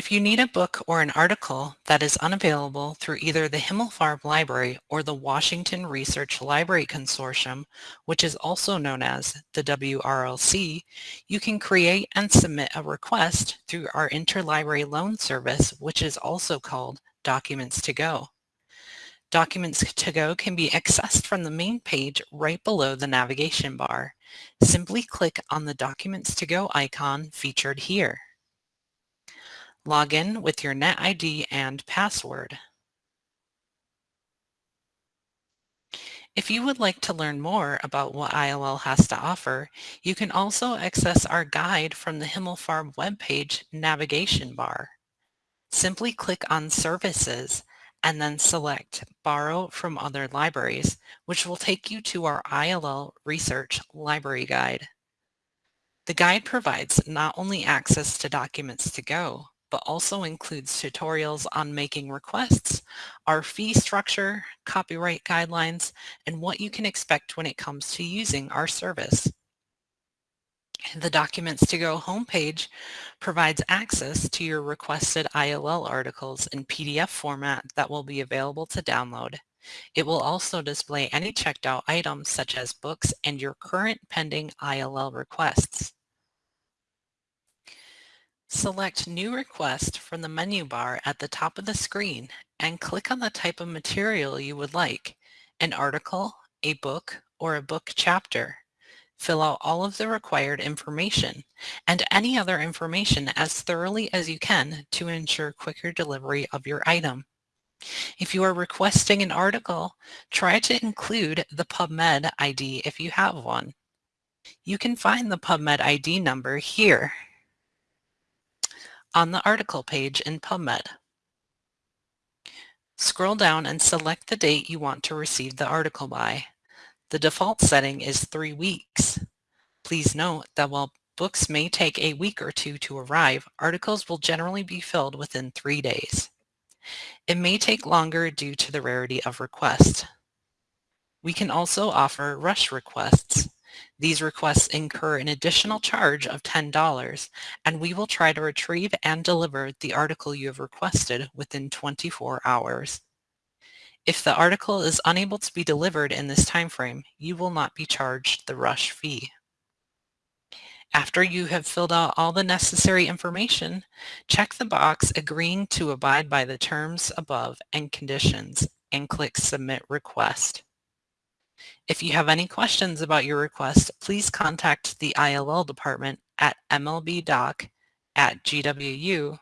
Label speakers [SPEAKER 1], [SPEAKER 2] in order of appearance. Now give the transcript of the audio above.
[SPEAKER 1] If you need a book or an article that is unavailable through either the Himmelfarb Library or the Washington Research Library Consortium, which is also known as the WRLC, you can create and submit a request through our interlibrary loan service, which is also called Documents to Go. Documents to Go can be accessed from the main page right below the navigation bar. Simply click on the Documents to Go icon featured here. Log in with your NetID and password. If you would like to learn more about what ILL has to offer, you can also access our guide from the Himmelfarb webpage navigation bar. Simply click on Services and then select Borrow from Other Libraries, which will take you to our ILL Research Library Guide. The guide provides not only access to documents to go, but also includes tutorials on making requests, our fee structure, copyright guidelines, and what you can expect when it comes to using our service. The Documents to Go homepage provides access to your requested ILL articles in PDF format that will be available to download. It will also display any checked out items such as books and your current pending ILL requests. Select New Request from the menu bar at the top of the screen and click on the type of material you would like, an article, a book, or a book chapter. Fill out all of the required information and any other information as thoroughly as you can to ensure quicker delivery of your item. If you are requesting an article, try to include the PubMed ID if you have one. You can find the PubMed ID number here on the article page in PubMed. Scroll down and select the date you want to receive the article by. The default setting is three weeks. Please note that while books may take a week or two to arrive, articles will generally be filled within three days. It may take longer due to the rarity of request. We can also offer rush requests. These requests incur an additional charge of $10, and we will try to retrieve and deliver the article you have requested within 24 hours. If the article is unable to be delivered in this time frame, you will not be charged the rush fee. After you have filled out all the necessary information, check the box agreeing to abide by the terms above and conditions and click Submit Request. If you have any questions about your request, please contact the ILL department at mlbdoc at gwu.edu.